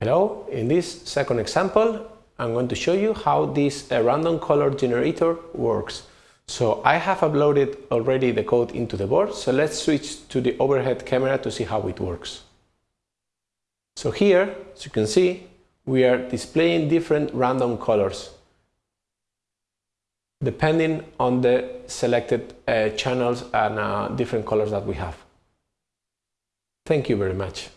Hello, in this second example I'm going to show you how this uh, random color generator works. So I have uploaded already the code into the board, so let's switch to the overhead camera to see how it works. So here, as you can see, we are displaying different random colors depending on the selected uh, channels and uh, different colors that we have. Thank you very much.